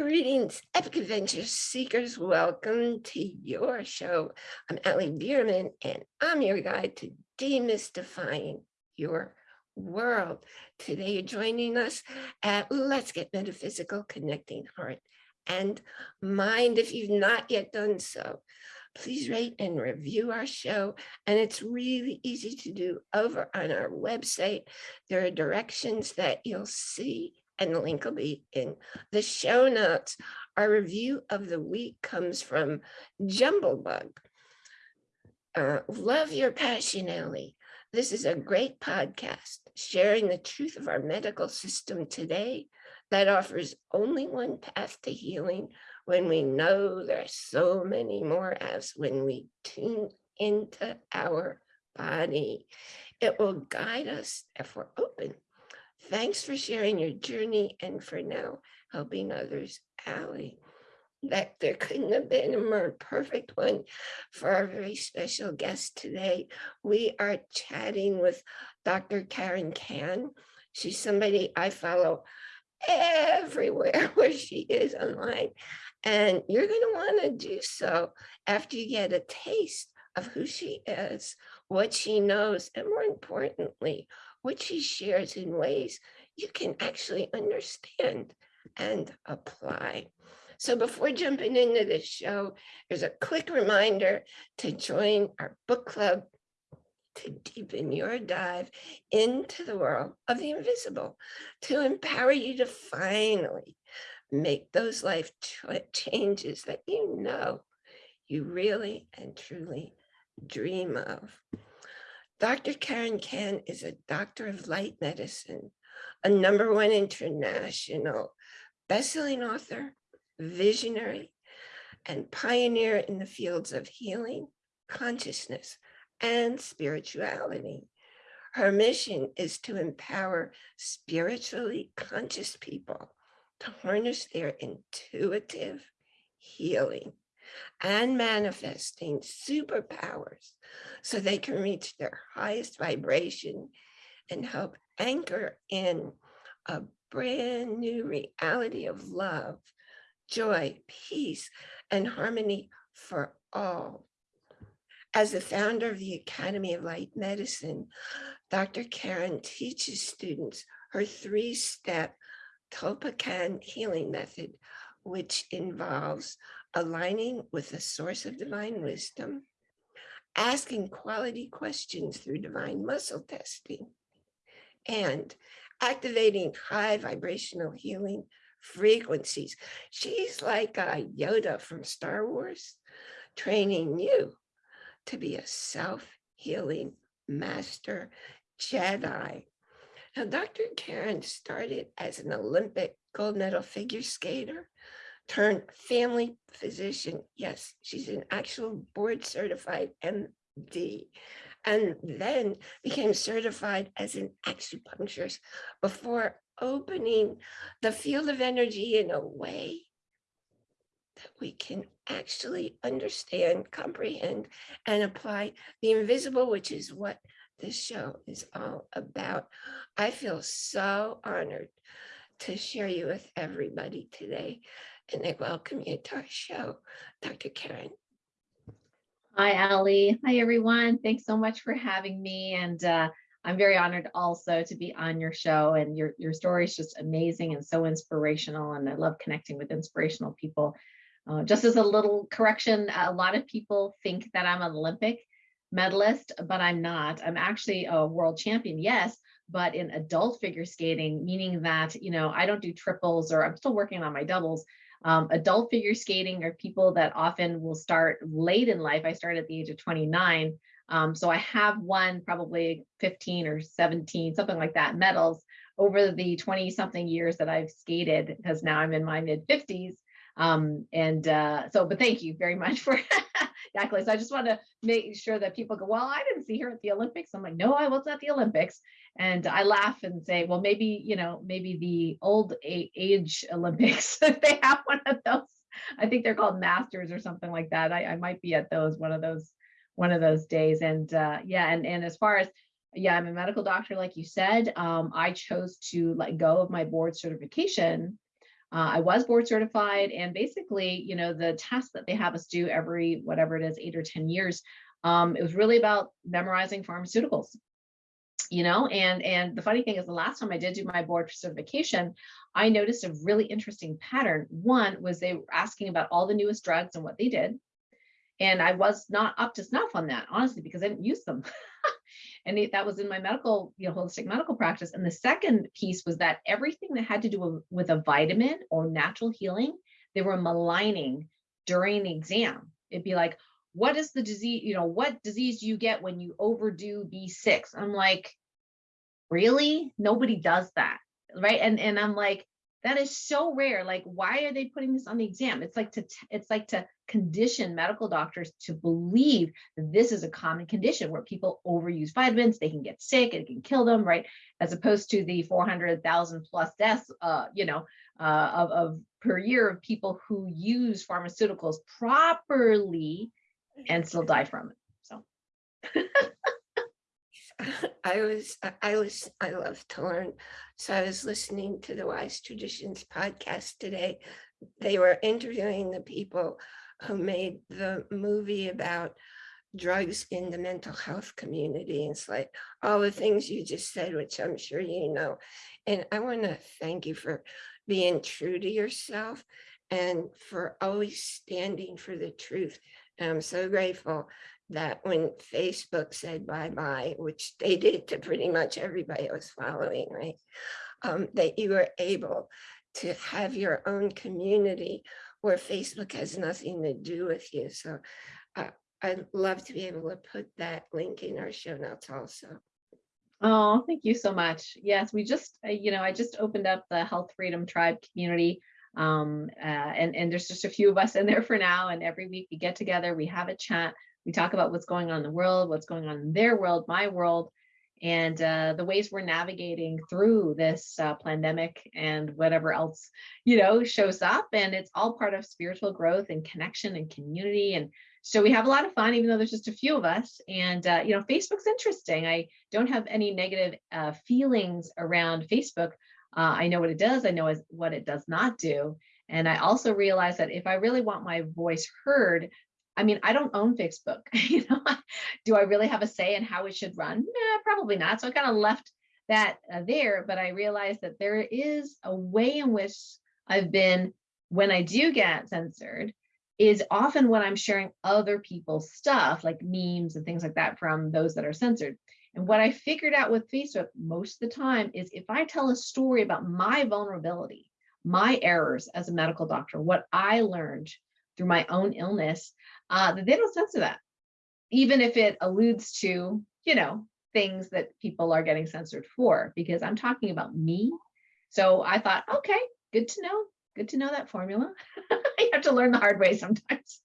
Greetings, Epic Adventure Seekers. Welcome to your show. I'm Allie Bierman, and I'm your guide to demystifying your world. Today, you're joining us at Let's Get Metaphysical, Connecting Heart and Mind. If you've not yet done so, please rate and review our show. And it's really easy to do over on our website. There are directions that you'll see and the link will be in the show notes. Our review of the week comes from Jumblebug. Uh, love your passion, Ellie. This is a great podcast sharing the truth of our medical system today that offers only one path to healing when we know there are so many more as when we tune into our body. It will guide us if we're open Thanks for sharing your journey and for now helping others, Allie. That there couldn't have been a more perfect one for our very special guest today. We are chatting with Dr. Karen Kan. She's somebody I follow everywhere where she is online. And you're going to want to do so after you get a taste of who she is, what she knows, and more importantly, what she shares in ways you can actually understand and apply. So before jumping into the show, there's a quick reminder to join our book club to deepen your dive into the world of the invisible, to empower you to finally make those life changes that you know you really and truly dream of. Dr. Karen Kan is a doctor of light medicine, a number one international bestselling author, visionary, and pioneer in the fields of healing, consciousness, and spirituality. Her mission is to empower spiritually conscious people to harness their intuitive healing and manifesting superpowers so they can reach their highest vibration and help anchor in a brand new reality of love, joy, peace, and harmony for all. As the founder of the Academy of Light Medicine, Dr. Karen teaches students her three-step Tulpacan healing method, which involves aligning with the source of divine wisdom, asking quality questions through divine muscle testing, and activating high vibrational healing frequencies. She's like a Yoda from Star Wars, training you to be a self-healing master Jedi. Now, Dr. Karen started as an Olympic gold medal figure skater turned family physician. Yes, she's an actual board certified MD and then became certified as an acupuncturist before opening the field of energy in a way that we can actually understand, comprehend, and apply the invisible, which is what this show is all about. I feel so honored to share you with everybody today and I welcome you to our show, Dr. Karen. Hi, Ali. Hi, everyone. Thanks so much for having me. And uh, I'm very honored also to be on your show. And your, your story is just amazing and so inspirational. And I love connecting with inspirational people. Uh, just as a little correction, a lot of people think that I'm an Olympic medalist, but I'm not. I'm actually a world champion, yes, but in adult figure skating, meaning that, you know, I don't do triples or I'm still working on my doubles, um, adult figure skating are people that often will start late in life. I started at the age of 29. Um, so I have won probably 15 or 17, something like that, medals over the 20 something years that I've skated because now I'm in my mid 50s. Um, and uh, so, but thank you very much for exactly. So I just want to make sure that people go, well, I didn't see her at the Olympics. I'm like, no, I was at the Olympics. And I laugh and say, well, maybe, you know, maybe the old age Olympics, if they have one of those, I think they're called masters or something like that. I, I might be at those, one of those, one of those days. And uh, yeah, and, and as far as, yeah, I'm a medical doctor, like you said, um, I chose to let go of my board certification Uh, I was board certified and basically, you know, the test that they have us do every, whatever it is, eight or 10 years, um, it was really about memorizing pharmaceuticals you know? And and the funny thing is the last time i did do my board certification i noticed a really interesting pattern. One was they were asking about all the newest drugs and what they did and i was not up to snuff on that honestly because i didn't use them and it, that was in my medical you know holistic medical practice. And the second piece was that everything that had to do with, a vitamin or natural healing they were maligning during the exam. It'd be like what is the disease you know what disease do you get when you overdo b6 i'm like really? Nobody does that. Right? And and i'm like that is so rare. Like why are they putting this on the exam? It's like to it's like to condition medical doctors to believe that this is a common condition where people overuse vitamins they can get sick it can kill them right? As opposed to the 400,000 plus deaths uh you know uh of, of per year of people who use pharmaceuticals properly and still die from it so I was, I- was, I love to learn. So I was listening to the Wise Traditions podcast today. They were interviewing the people who made the movie about drugs in the mental health community. And It's like all the things you just said, which I'm sure you know. And I want to thank you for being true to yourself and for always standing for the truth. And I'm so grateful that when Facebook said bye-bye, which they did to pretty much everybody I was following, right? Um, that you were able to have your own community where Facebook has nothing to do with you. So uh, I'd love to be able to put that link in our show notes also. Oh, thank you so much. Yes, we just, uh, you know, I just opened up the Health Freedom Tribe community. Um, uh, and, and there's just a few of us in there for now. And every week we get together, we have a chat, we talk about what's going on in the world, what's going on in their world, my world, and uh, the ways we're navigating through this uh, pandemic and whatever else, you know, shows up. And it's all part of spiritual growth and connection and community. And so we have a lot of fun, even though there's just a few of us. And, uh, you know, Facebook's interesting. I don't have any negative uh, feelings around Facebook. Uh, I know what it does. I know what it does not do. And I also realize that if I really want my voice heard, I mean, I don't own Facebook. you know, do I really have a say in how it should run? Probably not. So I kind of left that uh, there, but I realized that there is a way in which I've been, when I do get censored, is often when I'm sharing other people's stuff, like memes and things like that from those that are censored. And what I figured out with Facebook most of the time is if I tell a story about my vulnerability, my errors as a medical doctor, what I learned through my own illness, uh, they don't censor that, even if it alludes to, you know, things that people are getting censored for, because I'm talking about me. So I thought, okay, good to know. Good to know that formula. you have to learn the hard way sometimes.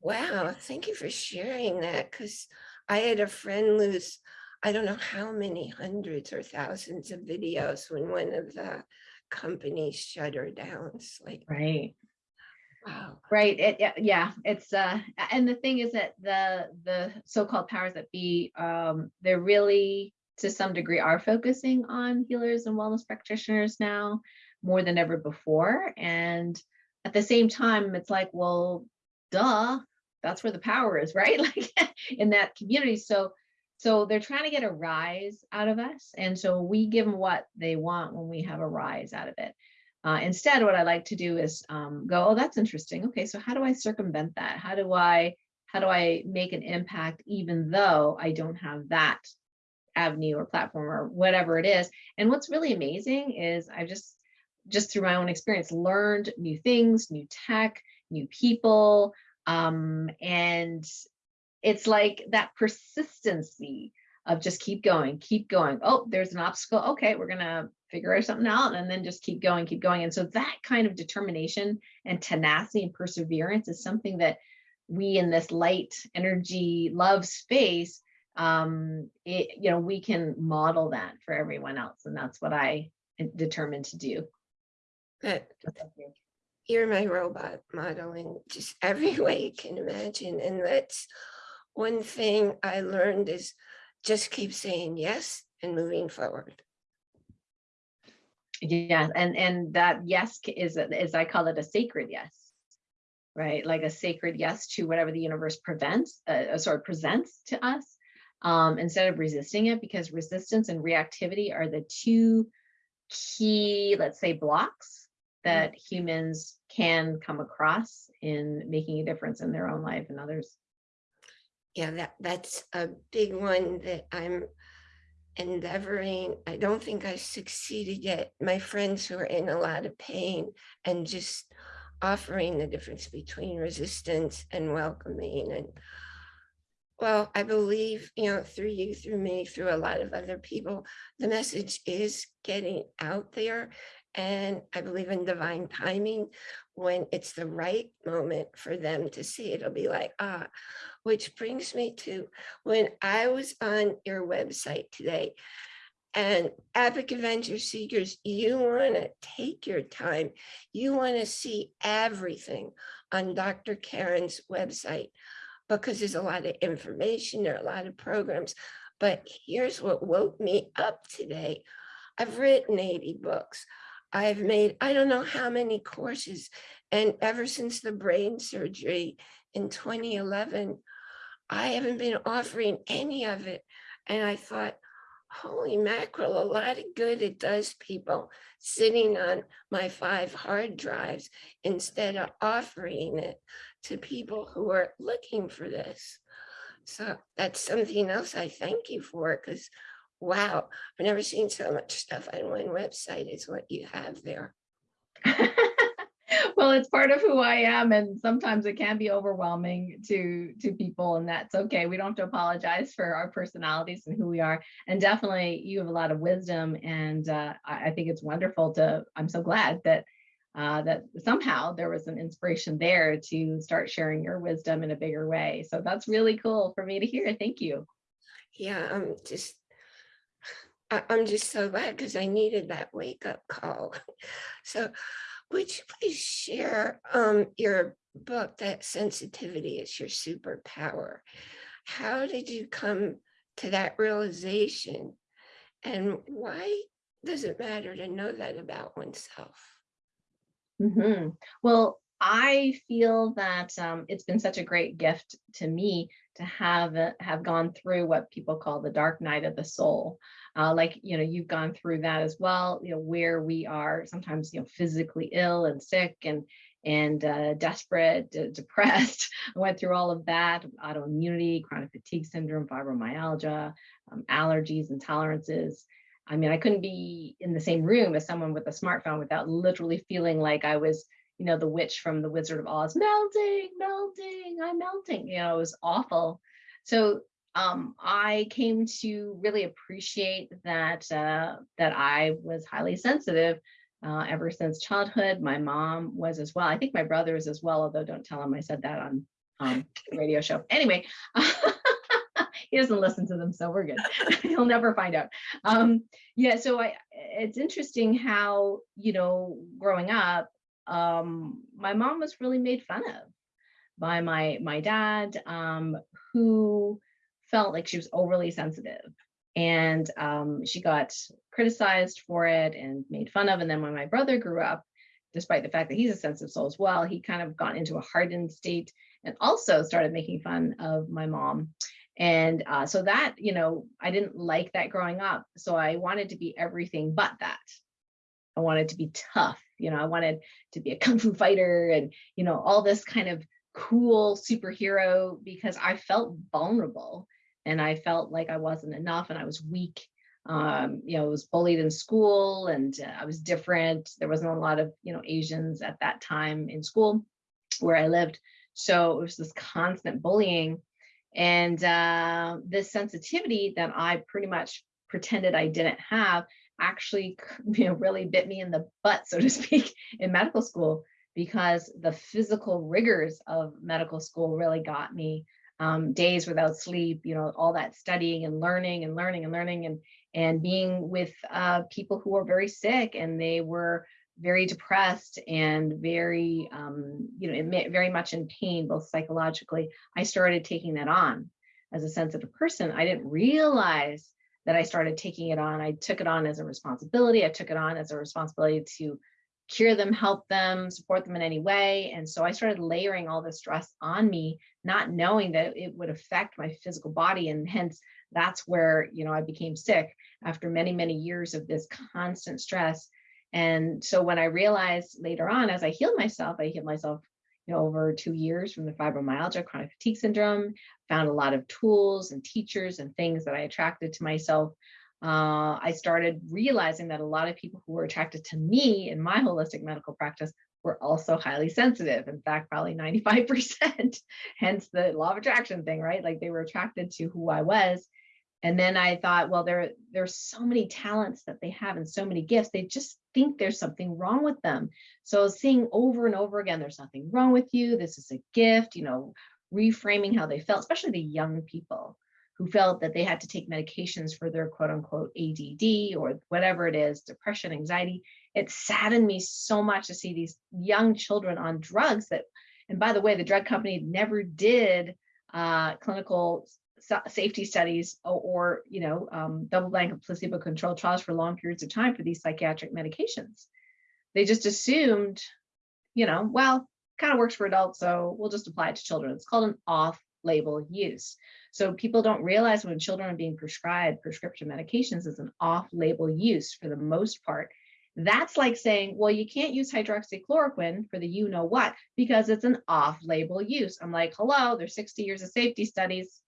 Wow, thank you for sharing that because I had a friend lose, I don't know how many hundreds or thousands of videos when one of the companies shut her down. It's like, right. Wow. Right. It, yeah, yeah, it's uh and the thing is that the the so-called powers that be um they're really to some degree are focusing on healers and wellness practitioners now more than ever before and at the same time it's like well duh that's where the power is right like in that community so so they're trying to get a rise out of us and so we give them what they want when we have a rise out of it uh, instead, what I like to do is um, go, oh, that's interesting. Okay, so how do I circumvent that? How do I how do I make an impact even though I don't have that avenue or platform or whatever it is? And what's really amazing is I've just just through my own experience learned new things, new tech, new people, um, and it's like that persistency of just keep going, keep going. Oh, there's an obstacle. Okay, we're gonna figure something out and then just keep going, keep going. And so that kind of determination and tenacity and perseverance is something that we in this light energy love space, um, it, you know, we can model that for everyone else. And that's what I determined to do. But you're my robot modeling just every way you can imagine. And that's one thing I learned is just keep saying yes and moving forward. Yeah, and and that yes is a- is I call it a sacred yes, right? Like a sacred yes to whatever the universe prevents, uh, uh, sorry, presents to us, um, instead of resisting it, because resistance and reactivity are the two key, let's say, blocks that humans can come across in making a difference in their own life and others. Yeah, that, that's a big one that I'm endeavoring. I don't think I succeeded yet. My friends who are in a lot of pain and just offering the difference between resistance and welcoming and well, I believe, you know, through you, through me, through a lot of other people, the message is getting out there. And I believe in divine timing. When it's the right moment for them to see it, it'll be like, ah, which brings me to when I was on your website today. And Epic Adventure Seekers, you want to take your time. You want to see everything on Dr. Karen's website because there's a lot of information, there are a lot of programs. But here's what woke me up today. I've written 80 books. I've made, I don't know how many courses. And ever since the brain surgery in 2011, I haven't been offering any of it. And I thought, holy mackerel, a lot of good it does people sitting on my five hard drives instead of offering it to people who are looking for this. So that's something else I thank you for because wow, I've never seen so much stuff on one website is what you have there. well, it's part of who I am, and sometimes it can be overwhelming to to people, and that's okay. We don't have to apologize for our personalities and who we are. And definitely, you have a lot of wisdom, and uh, I, I think it's wonderful to. I'm so glad that uh, that somehow there was an inspiration there to start sharing your wisdom in a bigger way. So that's really cool for me to hear. Thank you. Yeah, I'm just I- I'm just so glad because I needed that wake up call. So would you please share um, your book, that sensitivity is your superpower? How did you come to that realization? And why does it matter to know that about oneself? Mm -hmm. Well, I feel that um, it's been such a great gift to me to have uh, have gone through what people call the dark night of the soul. Uh, like you know, you've gone through that as well. You know, where we are sometimes you know physically ill and sick and and uh, desperate, de- depressed. I went through all of that: autoimmunity, chronic fatigue syndrome, fibromyalgia, um, allergies, intolerances. I mean, I couldn't be in the same room as someone with a smartphone without literally feeling like I was, you know, the witch from the Wizard of Oz, melting, melting, I'm melting. You know, it was awful. So um, I came to really appreciate that uh, that I was highly sensitive uh, ever since childhood. My mom was as well. I think my brother is as well, although don't tell him I said that on um, the radio show. Anyway. he doesn't listen to them, so we're good. He'll never find out. Um, yeah, so I, it's interesting how you know, growing up, um, my mom was really made fun of by my my dad, um, who felt like she was overly sensitive, and um, she got criticized for it and made fun of. And then when my brother grew up, despite the fact that he's a sensitive soul as well, he kind of got into a hardened state and also started making fun of my mom and uh, so that, you know, I didn't like that growing up. So I wanted to be everything but that. I wanted to be tough. You know, I wanted to be a kung fu fighter and, you know, all this kind of cool superhero because I felt vulnerable and I felt like I wasn't enough and I was weak. Um, you know, I was bullied in school and uh, I was different. There wasn't a lot of, you know, Asians at that time in school where I lived. So it was this constant bullying and uh, this sensitivity that I pretty much pretended I didn't have actually you know, really bit me in the butt, so to speak, in medical school because the physical rigors of medical school really got me. Um, days without sleep, you know, all that studying and learning and learning and learning and and being with uh, people who were very sick and they were very depressed and very, um, you know, very much in pain, both psychologically, I started taking that on as a sensitive person. I didn't realize that I started taking it on. I took it on as a responsibility. I took it on as a responsibility to cure them, help them, support them in any way. And so I started layering all this stress on me, not knowing that it would affect my physical body. And hence that's where, you know, I became sick after many, many years of this constant stress. And so when I realized later on, as I healed myself, I healed myself you know, over two years from the fibromyalgia, chronic fatigue syndrome, found a lot of tools and teachers and things that I attracted to myself. Uh, I started realizing that a lot of people who were attracted to me in my holistic medical practice were also highly sensitive. In fact, probably 95%, hence the law of attraction thing, right? Like they were attracted to who I was. And then I thought, well, there, there's so many talents that they have and so many gifts. They just think there's something wrong with them. So seeing over and over again, there's nothing wrong with you. This is a gift, you know, reframing how they felt, especially the young people who felt that they had to take medications for their quote unquote ADD or whatever it is, depression, anxiety. It saddened me so much to see these young children on drugs that, and by the way, the drug company never did uh, clinical safety studies or, or you know, um, double blind placebo controlled trials for long periods of time for these psychiatric medications. They just assumed, you know, well, kind of works for adults, so we'll just apply it to children. It's called an off-label use. So people don't realize when children are being prescribed prescription medications is an off-label use for the most part. That's like saying, well, you can't use hydroxychloroquine for the you know what because it's an off-label use. I'm like, hello, there's 60 years of safety studies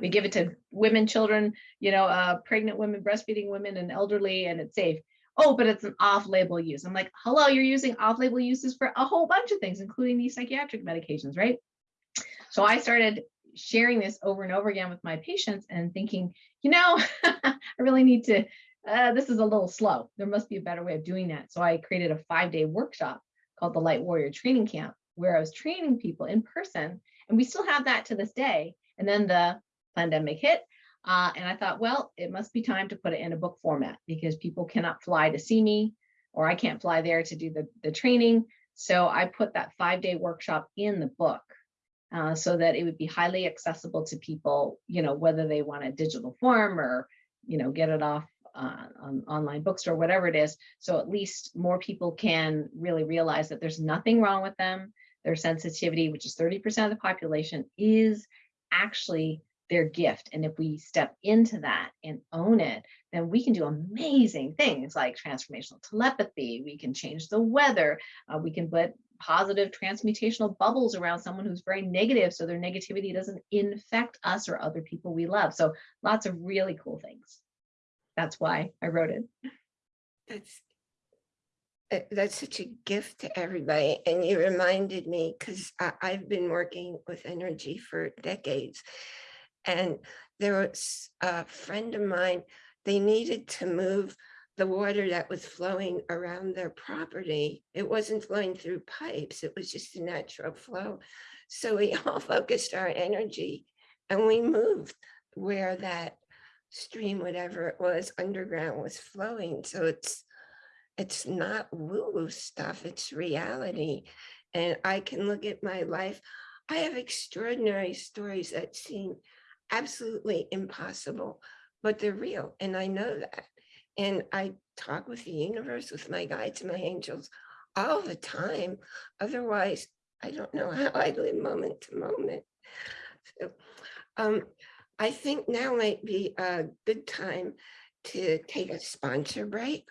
we give it to women, children, you know, uh, pregnant women, breastfeeding women, and elderly, and it's safe. Oh, but it's an off-label use. I'm like, hello, you're using off-label uses for a whole bunch of things, including these psychiatric medications, right? So I started sharing this over and over again with my patients and thinking, you know, I really need to, uh, this is a little slow. There must be a better way of doing that. So I created a five-day workshop called the Light Warrior Training Camp, where I was training people in person. And we still have that to this day. And then the pandemic hit. Uh, and I thought, well, it must be time to put it in a book format because people cannot fly to see me or I can't fly there to do the, the training. So I put that five day workshop in the book uh, so that it would be highly accessible to people, you know, whether they want a digital form or, you know, get it off uh, on online bookstore, whatever it is. So at least more people can really realize that there's nothing wrong with them. Their sensitivity, which is 30% of the population, is actually their gift. And if we step into that and own it, then we can do amazing things like transformational telepathy. We can change the weather. Uh, we can put positive transmutational bubbles around someone who's very negative so their negativity doesn't infect us or other people we love. So lots of really cool things. That's why I wrote it. That's uh, that's such a gift to everybody. And you reminded me because I've been working with energy for decades and there was a friend of mine, they needed to move the water that was flowing around their property. It wasn't flowing through pipes, it was just a natural flow. So we all focused our energy and we moved where that stream, whatever it was, underground was flowing. So it's it's not woo-woo stuff, it's reality. And I can look at my life. I have extraordinary stories that seem absolutely impossible, but they're real. And I know that. And I talk with the universe, with my guides, my angels all the time. Otherwise, I don't know how I live moment to moment. So um, I think now might be a good time to take a sponsor break.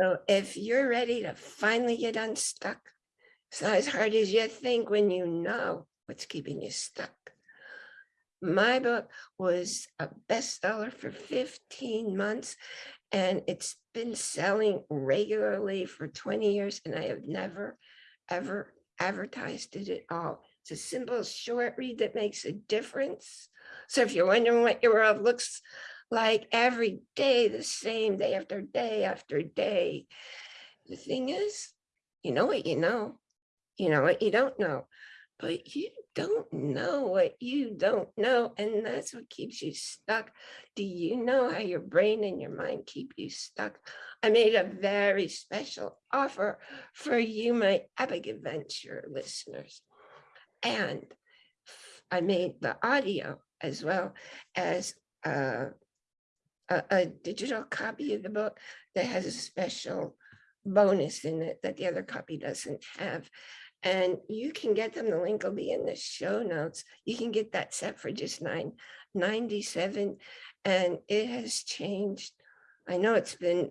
So if you're ready to finally get unstuck, it's not as hard as you think when you know what's keeping you stuck my book was a bestseller for 15 months and it's been selling regularly for 20 years and I have never, ever advertised it at all. It's a simple short read that makes a difference. So if you're wondering what your world looks like every day, the same day after day after day, the thing is, you know what you know, you know what you don't know but you don't know what you don't know. And that's what keeps you stuck. Do you know how your brain and your mind keep you stuck? I made a very special offer for you, my Epic Adventure listeners. And I made the audio as well as uh, a, a digital copy of the book that has a special bonus in it that the other copy doesn't have. And you can get them, the link will be in the show notes. You can get that set for just nine ninety-seven, and it has changed. I know it's been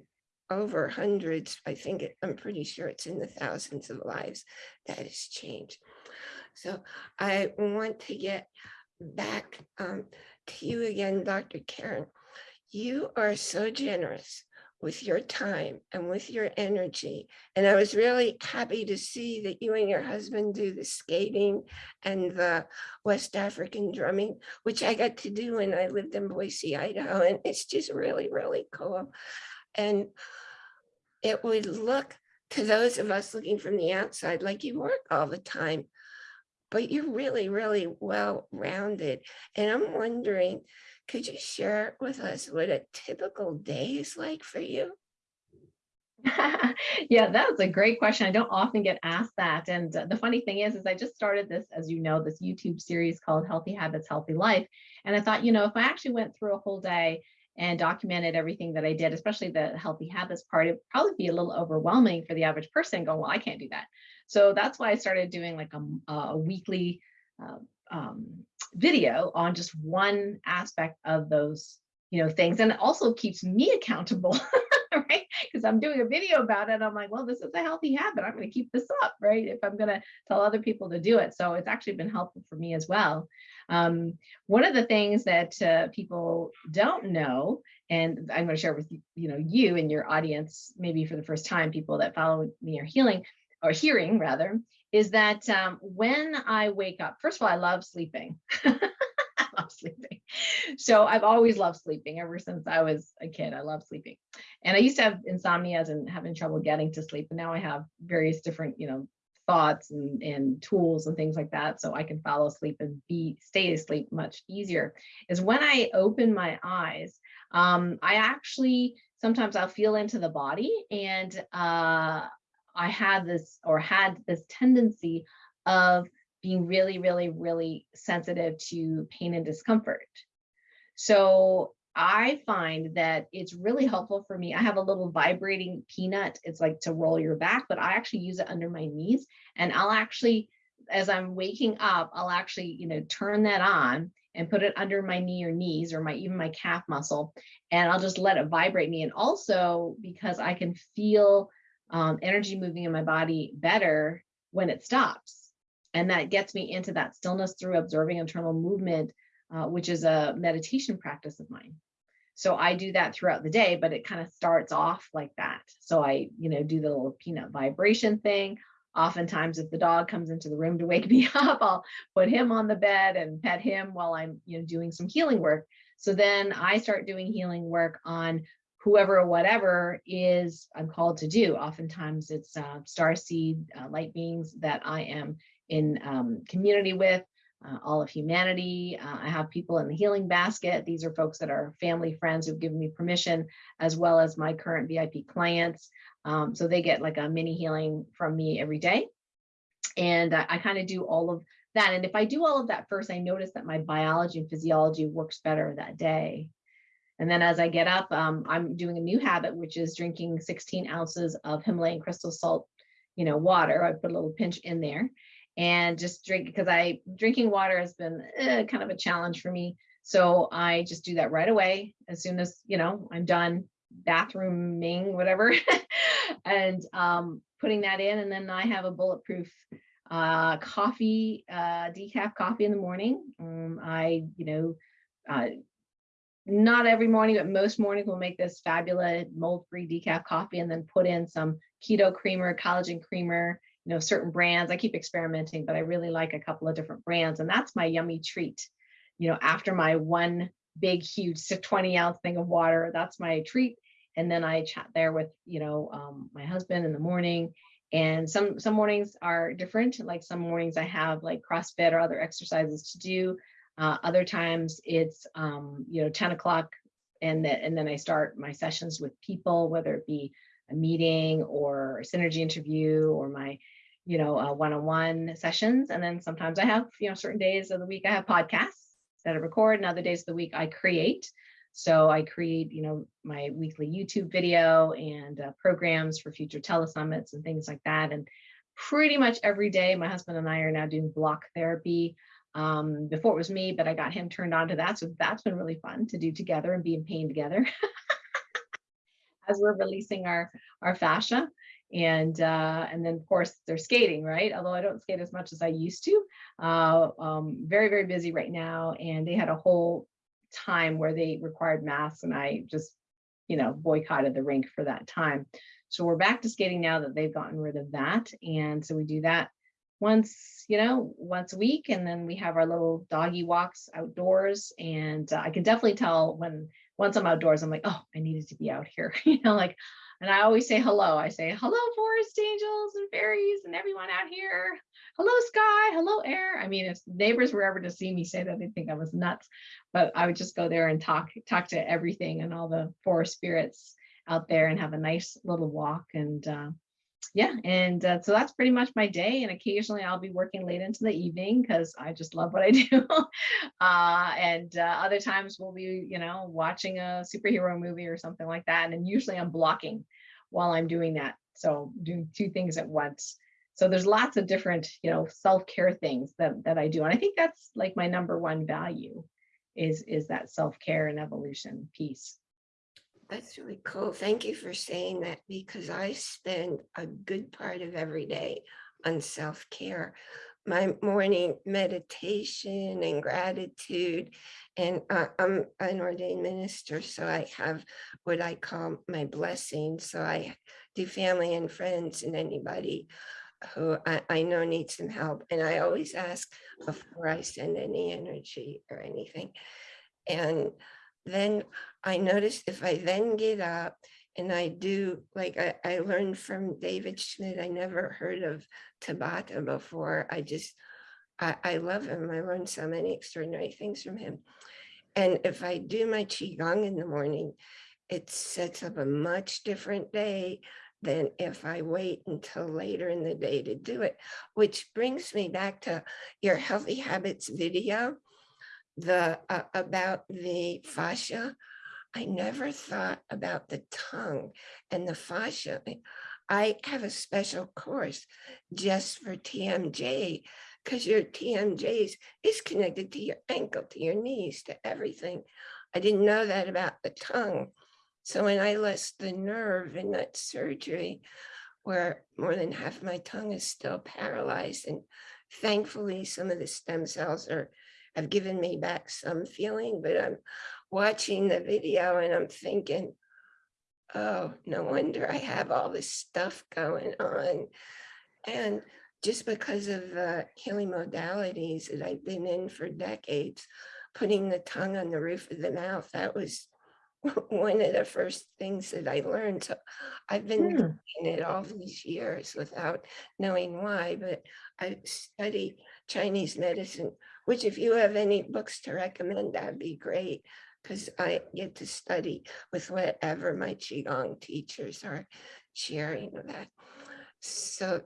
over hundreds. I think it, I'm pretty sure it's in the thousands of lives that has changed. So I want to get back um, to you again, Dr. Karen. You are so generous with your time and with your energy. And I was really happy to see that you and your husband do the skating and the West African drumming, which I got to do when I lived in Boise, Idaho. And it's just really, really cool. And it would look to those of us looking from the outside like you work all the time, but you're really, really well rounded. And I'm wondering, could you share with us what a typical day is like for you? yeah, that's a great question. I don't often get asked that. And uh, the funny thing is, is I just started this, as you know, this YouTube series called Healthy Habits, Healthy Life. And I thought, you know, if I actually went through a whole day and documented everything that I did, especially the healthy habits part, it'd probably be a little overwhelming for the average person going, well, I can't do that. So that's why I started doing like a, a weekly uh, um, video on just one aspect of those, you know, things. And it also keeps me accountable, right? Because I'm doing a video about it. I'm like, well, this is a healthy habit. I'm going to keep this up, right? If I'm going to tell other people to do it. So it's actually been helpful for me as well. Um, one of the things that uh, people don't know, and I'm going to share with you, you know, you and your audience, maybe for the first time, people that follow me are healing or hearing rather, is that um, when I wake up, first of all, I love sleeping. I love sleeping. So I've always loved sleeping ever since I was a kid. I love sleeping. And I used to have insomnia and having trouble getting to sleep. And now I have various different, you know, thoughts and, and tools and things like that. So I can follow asleep and be stay asleep much easier is when I open my eyes, um, I actually, sometimes I'll feel into the body and uh, I had this or had this tendency of being really, really, really sensitive to pain and discomfort. So I find that it's really helpful for me. I have a little vibrating peanut. It's like to roll your back, but I actually use it under my knees. And I'll actually, as I'm waking up, I'll actually, you know, turn that on and put it under my knee or knees or my even my calf muscle. And I'll just let it vibrate me. And also because I can feel um, energy moving in my body better when it stops. And that gets me into that stillness through observing internal movement, uh, which is a meditation practice of mine. So I do that throughout the day, but it kind of starts off like that. So I, you know, do the little peanut vibration thing. Oftentimes, if the dog comes into the room to wake me up, I'll put him on the bed and pet him while I'm, you know, doing some healing work. So then I start doing healing work on whoever or whatever is I'm called to do. Oftentimes it's uh, star seed uh, light beings that I am in um, community with, uh, all of humanity. Uh, I have people in the healing basket. These are folks that are family, friends who've given me permission, as well as my current VIP clients. Um, so they get like a mini healing from me every day. And I kind of do all of that. And if I do all of that first, I notice that my biology and physiology works better that day. And then as I get up, um, I'm doing a new habit, which is drinking 16 ounces of Himalayan crystal salt, you know, water. I put a little pinch in there and just drink because I drinking water has been eh, kind of a challenge for me. So I just do that right away as soon as, you know, I'm done bathrooming, whatever, and um, putting that in. And then I have a bulletproof uh, coffee, uh, decaf coffee in the morning. Um, I, you know, uh, not every morning, but most mornings we'll make this fabulous mold-free decaf coffee and then put in some keto creamer, collagen creamer, you know, certain brands. I keep experimenting, but I really like a couple of different brands. And that's my yummy treat. You know, after my one big, huge 20 ounce thing of water, that's my treat. And then I chat there with, you know, um, my husband in the morning. And some some mornings are different. Like some mornings I have like CrossFit or other exercises to do. Uh, other times it's, um, you know, 10 o'clock and, the, and then I start my sessions with people, whether it be a meeting or a synergy interview or my, you know, uh, one-on-one sessions. And then sometimes I have, you know, certain days of the week I have podcasts. that I record and other days of the week I create. So I create, you know, my weekly YouTube video and uh, programs for future telesummits and things like that. And pretty much every day, my husband and I are now doing block therapy. Um, before it was me, but I got him turned on to that. So that's been really fun to do together and be in pain together as we're releasing our, our fascia. And uh, and then of course they're skating, right? Although I don't skate as much as I used to. Uh, um, very, very busy right now. And they had a whole time where they required masks and I just, you know, boycotted the rink for that time. So we're back to skating now that they've gotten rid of that. And so we do that once, you know, once a week. And then we have our little doggy walks outdoors. And uh, I can definitely tell when once I'm outdoors, I'm like, oh, I needed to be out here, you know, like, and I always say hello. I say, hello, forest angels and fairies and everyone out here. Hello, sky. Hello, air. I mean, if neighbors were ever to see me say that, they'd think I was nuts. But I would just go there and talk, talk to everything and all the forest spirits out there and have a nice little walk. And uh, yeah, and uh, so that's pretty much my day. And occasionally I'll be working late into the evening because I just love what I do. uh, and uh, other times we'll be, you know, watching a superhero movie or something like that. And usually I'm blocking while I'm doing that. So doing two things at once. So there's lots of different, you know, self-care things that, that I do. And I think that's like my number one value is, is that self-care and evolution piece. That's really cool. Thank you for saying that because I spend a good part of every day on self-care. My morning meditation and gratitude, and uh, I'm an ordained minister, so I have what I call my blessings. So I do family and friends and anybody who I, I know needs some help. And I always ask before I send any energy or anything. And then I noticed if I then get up and I do, like I, I learned from David Schmidt, I never heard of Tabata before. I just, I, I love him. I learned so many extraordinary things from him. And if I do my Qigong in the morning, it sets up a much different day than if I wait until later in the day to do it, which brings me back to your healthy habits video the uh, about the fascia, I never thought about the tongue and the fascia. I have a special course just for TMJ because your TMJs is connected to your ankle, to your knees, to everything. I didn't know that about the tongue. So when I lost the nerve in that surgery, where more than half my tongue is still paralyzed, and thankfully some of the stem cells are have given me back some feeling, but I'm watching the video and I'm thinking, oh, no wonder I have all this stuff going on. And just because of the healing modalities that I've been in for decades, putting the tongue on the roof of the mouth, that was one of the first things that I learned. So I've been Hmm. doing it all these years without knowing why, but I study Chinese medicine, which if you have any books to recommend, that'd be great. Because I get to study with whatever my Qigong teachers are sharing that. So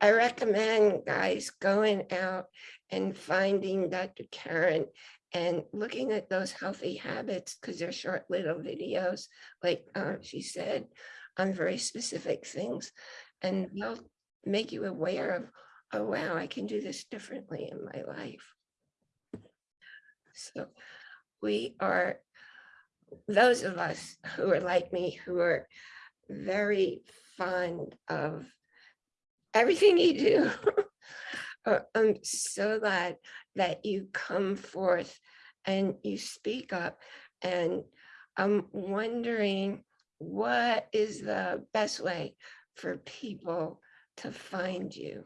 I recommend guys going out and finding Dr. Karen and looking at those healthy habits because they're short little videos, like uh, she said, on very specific things. And they'll make you aware of, oh, wow, I can do this differently in my life. So we are, those of us who are like me, who are very fond of everything you do. Uh, I'm so glad that you come forth and you speak up. And I'm wondering what is the best way for people to find you?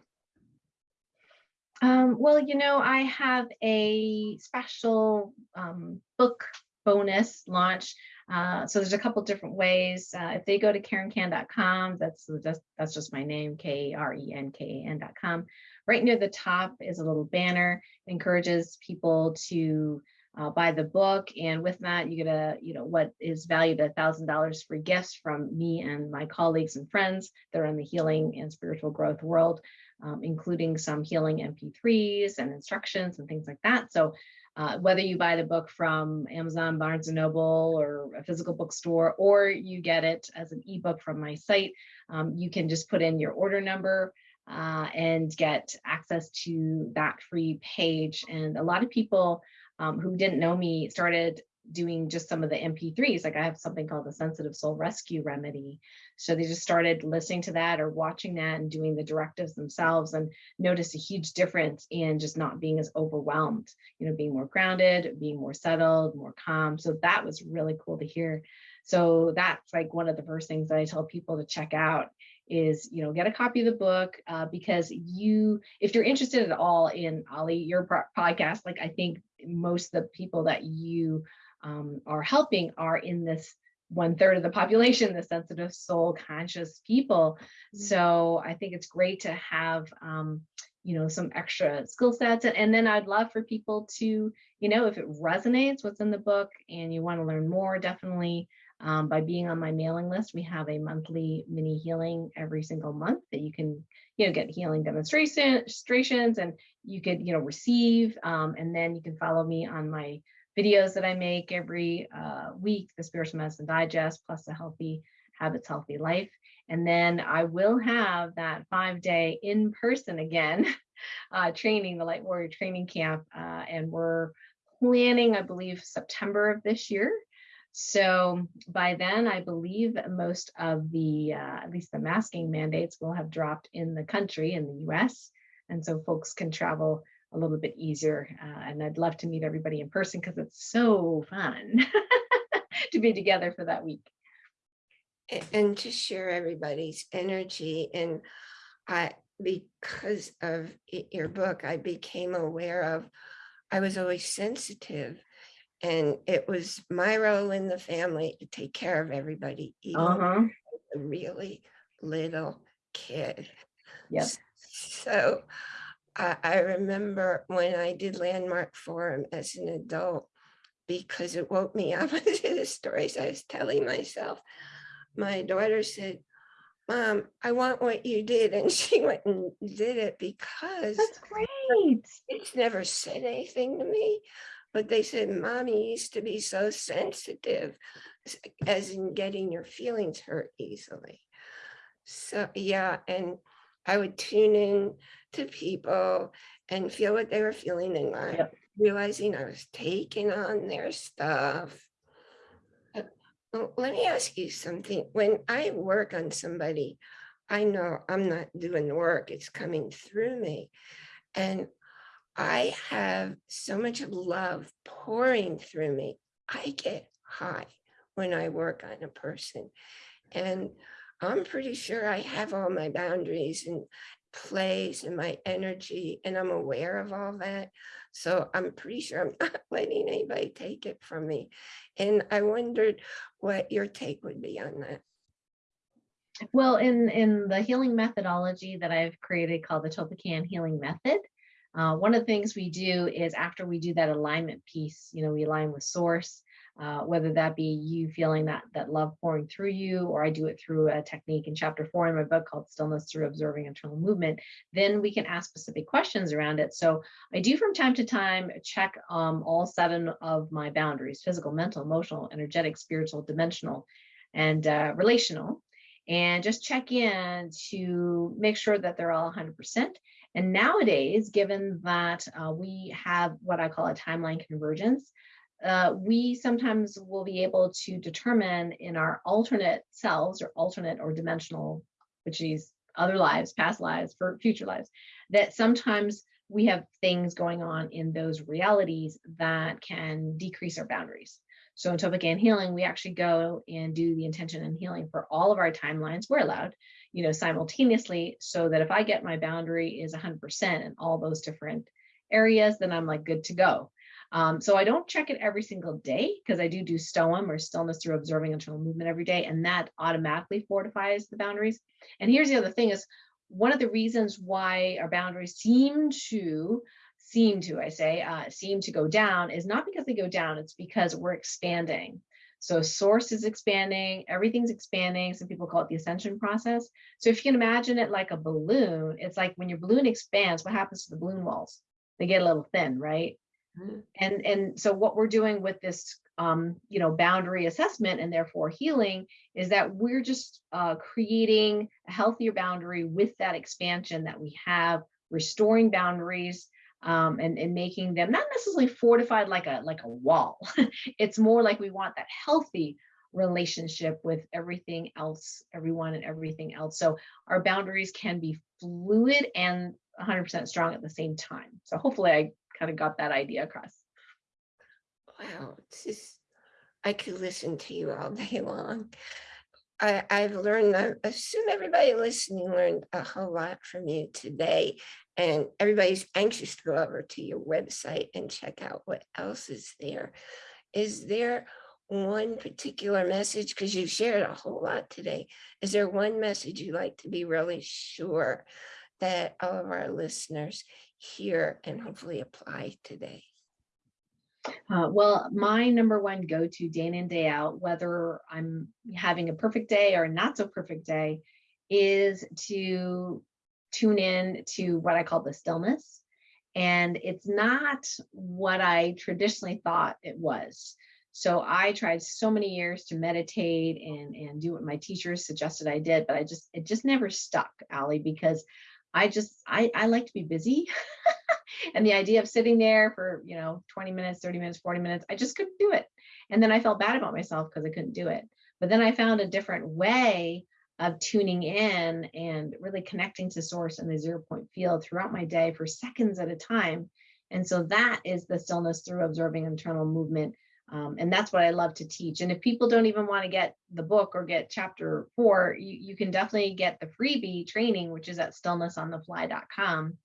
Um, well, you know, I have a special um, book bonus launch. Uh, so there's a couple different ways. Uh, if they go to karenkan.com, that's just that's just my name, K-R-E-N-K-A-N.com. Right near the top is a little banner, it encourages people to uh, buy the book. And with that, you get a, you know, what is valued at thousand dollars free gifts from me and my colleagues and friends that are in the healing and spiritual growth world, um, including some healing MP3s and instructions and things like that. So uh, whether you buy the book from Amazon, Barnes and Noble, or a physical bookstore, or you get it as an ebook from my site, um, you can just put in your order number uh, and get access to that free page. And a lot of people um, who didn't know me started doing just some of the MP3s. Like I have something called the Sensitive Soul Rescue Remedy. So they just started listening to that or watching that and doing the directives themselves and noticed a huge difference in just not being as overwhelmed, you know, being more grounded, being more settled, more calm. So that was really cool to hear. So that's like one of the first things that I tell people to check out is you know get a copy of the book uh, because you if you're interested at all in Ali your podcast like I think most of the people that you um, are helping are in this one third of the population, the sensitive soul conscious people. Mm-hmm. So I think it's great to have, um, you know, some extra skill sets. And then I'd love for people to, you know, if it resonates what's in the book and you want to learn more, definitely um, by being on my mailing list, we have a monthly mini healing every single month that you can, you know, get healing demonstrations and you could, you know, receive. Um, and then you can follow me on my videos that I make every uh, week, the Spiritual Medicine Digest, plus the Healthy Habits, Healthy Life. And then I will have that five day in person again uh, training, the Light Warrior Training Camp. Uh, and we're planning, I believe, September of this year. So by then, I believe most of the, uh, at least the masking mandates will have dropped in the country, in the US. And so folks can travel a little bit easier. Uh, and I'd love to meet everybody in person because it's so fun to be together for that week. And to share everybody's energy. And I, because of your book, I became aware of, I was always sensitive and it was my role in the family to take care of everybody, even uh -huh. a really little kid. Yes. So I, I remember when I did Landmark Forum as an adult, because it woke me up to the stories I was telling myself. My daughter said, Mom, I want what you did. And she went and did it because that's great. It's never said anything to me, but they said, Mommy used to be so sensitive, as in getting your feelings hurt easily. So yeah, and I would tune in to people and feel what they were feeling and not yep. realizing I was taking on their stuff. Let me ask you something. When I work on somebody, I know I'm not doing the work, it's coming through me. And I have so much love pouring through me. I get high when I work on a person. And I'm pretty sure I have all my boundaries and place and my energy, and I'm aware of all that. So I'm pretty sure I'm not letting anybody take it from me. And I wondered what your take would be on that. Well, in, in the healing methodology that I've created called the Topaz Healing Method, uh, one of the things we do is after we do that alignment piece, you know, we align with source, uh, whether that be you feeling that that love pouring through you, or I do it through a technique in chapter four in my book called Stillness Through Observing Internal Movement, then we can ask specific questions around it. So I do from time to time check um, all seven of my boundaries, physical, mental, emotional, energetic, spiritual, dimensional, and uh, relational, and just check in to make sure that they're all 100%. And nowadays, given that uh, we have what I call a timeline convergence, uh, we sometimes will be able to determine in our alternate selves or alternate or dimensional, which is other lives, past lives, for future lives, that sometimes we have things going on in those realities that can decrease our boundaries. So in Topic and Healing, we actually go and do the intention and healing for all of our timelines. We're allowed, you know, simultaneously, so that if I get my boundary is 100% in all those different areas, then I'm like good to go. Um, so I don't check it every single day because I do do STOM or stillness through observing internal movement every day, and that automatically fortifies the boundaries. And here's the other thing is one of the reasons why our boundaries seem to seem to, I say, uh, seem to go down is not because they go down, it's because we're expanding. So source is expanding, everything's expanding. Some people call it the ascension process. So if you can imagine it like a balloon, it's like when your balloon expands, what happens to the balloon walls? They get a little thin, right? Mhm. And, and so what we're doing with this, um, you know, boundary assessment and therefore healing is that we're just uh, creating a healthier boundary with that expansion that we have, restoring boundaries um, and, and making them not necessarily fortified like a like a wall. it's more like we want that healthy relationship with everything else, everyone and everything else. So our boundaries can be fluid and 100% strong at the same time. So hopefully I kind of got that idea across. Wow, it's just, I could listen to you all day long. I, I've learned, I assume everybody listening learned a whole lot from you today. And everybody's anxious to go over to your website and check out what else is there. Is there one particular message, because you've shared a whole lot today, is there one message you'd like to be really sure that all of our listeners hear and hopefully apply today? Uh, well, my number one go to day in and day out, whether I'm having a perfect day or not so perfect day, is to tune in to what I call the stillness. And it's not what I traditionally thought it was. So I tried so many years to meditate and, and do what my teachers suggested I did, but I just, it just never stuck, Allie, because I just, I, I like to be busy. and the idea of sitting there for, you know, 20 minutes, 30 minutes, 40 minutes, I just couldn't do it. And then I felt bad about myself because I couldn't do it. But then I found a different way of tuning in and really connecting to source in the zero point field throughout my day for seconds at a time. And so that is the stillness through observing internal movement. Um, and that's what I love to teach. And if people don't even want to get the book or get chapter four, you, you can definitely get the freebie training, which is at stillnessonthefly.com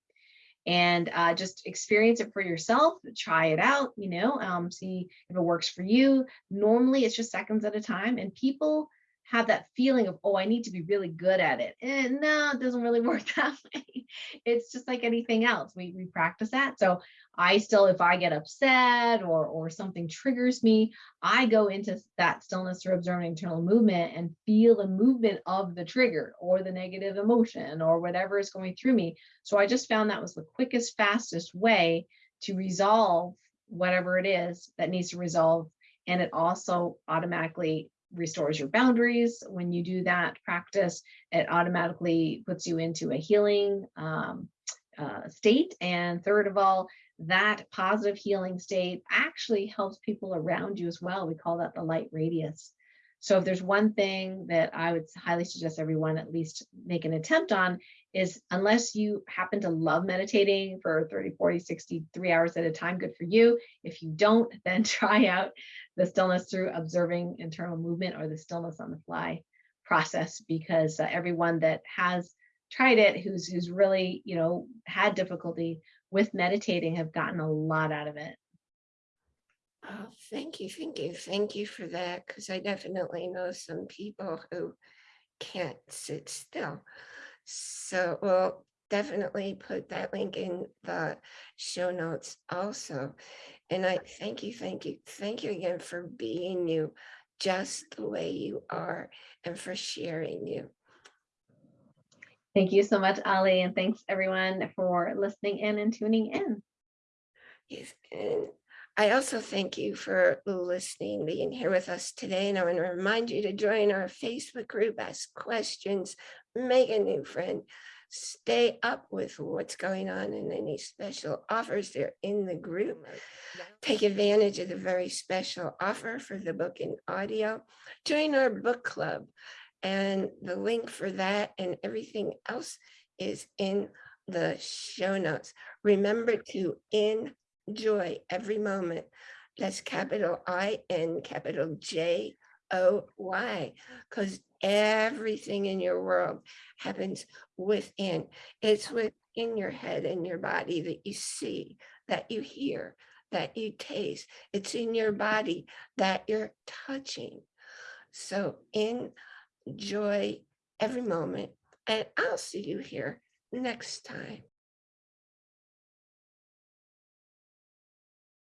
and uh, just experience it for yourself, try it out, you know, um, see if it works for you. Normally it's just seconds at a time and people have that feeling of, oh, I need to be really good at it. And no, it doesn't really work that way. It's just like anything else. We, we practice that. So I still, if I get upset or, or something triggers me, I go into that stillness through observing internal movement and feel the movement of the trigger or the negative emotion or whatever is going through me. So I just found that was the quickest, fastest way to resolve whatever it is that needs to resolve. And it also automatically restores your boundaries. When you do that practice, it automatically puts you into a healing um, uh, state. And third of all, that positive healing state actually helps people around you as well. We call that the light radius. So if there's one thing that I would highly suggest everyone at least make an attempt on is unless you happen to love meditating for 30, 40, 63 hours at a time, good for you. If you don't, then try out the stillness through observing internal movement or the stillness on the fly process because uh, everyone that has tried it who's who's really you know had difficulty with meditating have gotten a lot out of it Oh, thank you, thank you, thank you for that, because I definitely know some people who can't sit still. So we'll definitely put that link in the show notes also. And I thank you, thank you, thank you again for being you just the way you are and for sharing you. thank you so much ali and thanks everyone for listening in and tuning in Yes, and I also thank you for listening, being here with us today. And I want to remind you to join our Facebook group, ask questions, make a new friend, stay up with what's going on and any special offers there in the group. Take advantage of the very special offer for the book and audio. Join our book club. And the link for that and everything else is in the show notes. Remember to enjoy every moment. That's capital I N capital J O Y, because everything in your world happens within. It's within your head and your body that you see, that you hear, that you taste. It's in your body that you're touching. So enjoy every moment, and I'll see you here next time.